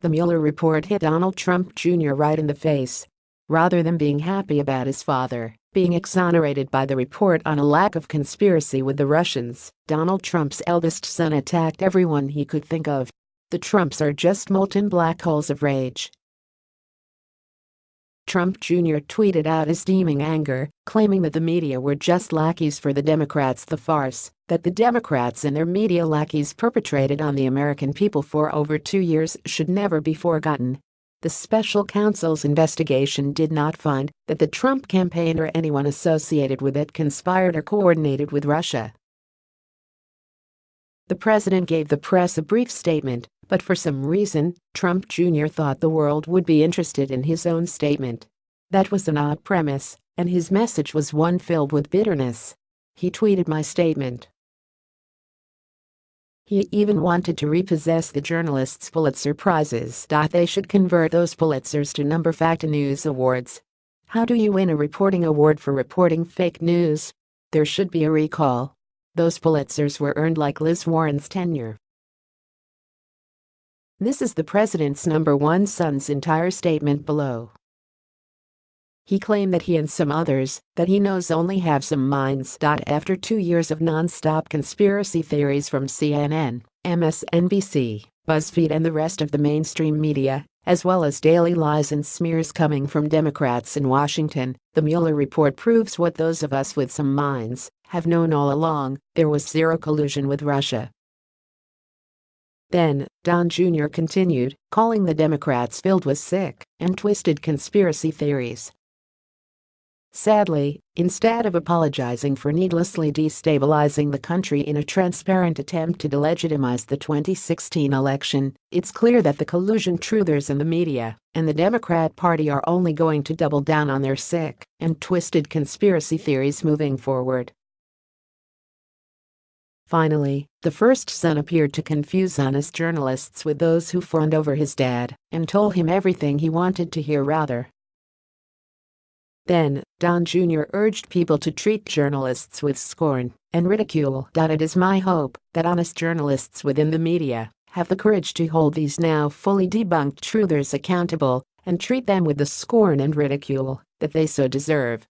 The Mueller report hit Donald Trump Jr. right in the face. Rather than being happy about his father being exonerated by the report on a lack of conspiracy with the Russians, Donald Trump's eldest son attacked everyone he could think of. The Trumps are just molten black holes of rage. Trump Jr. tweeted out his steaming anger, claiming that the media were just lackeys for the Democrats the farce that the Democrats and their media lackeys perpetrated on the American people for over two years should never be forgotten. The special counsel's investigation did not find that the Trump campaign or anyone associated with it conspired or coordinated with Russia. The president gave the press a brief statement, but for some reason, Trump Jr. thought the world would be interested in his own statement. That was an odd premise, and his message was one filled with bitterness. He tweeted my statement. He even wanted to repossess the journalists' Pulitzer Prizes. They should convert those Pulitzers to number fact news awards. How do you win a reporting award for reporting fake news? There should be a recall. Those Pulitzers were earned like Liz Warren's tenure. This is the president's number one son's entire statement below. He claimed that he and some others that he knows only have some minds. After two years of non-stop conspiracy theories from CNN, MSNBC, BuzzFeed and the rest of the mainstream media, as well as daily lies and smears coming from Democrats in Washington, the Mueller report proves what those of us with some minds have known all along, there was zero collusion with Russia. Then, Don Jr. continued, calling the Democrats filled with sick and twisted conspiracy theories. Sadly, instead of apologizing for needlessly destabilizing the country in a transparent attempt to delegitimize the 2016 election, it's clear that the collusion truthers in the media and the Democrat Party are only going to double down on their sick and twisted conspiracy theories moving forward. Finally, the first son appeared to confuse honest journalists with those who fawned over his dad and told him everything he wanted to hear rather. Then, Don Jr. urged people to treat journalists with scorn and ridicule. It is my hope that honest journalists within the media have the courage to hold these now fully debunked truthers accountable and treat them with the scorn and ridicule that they so deserve.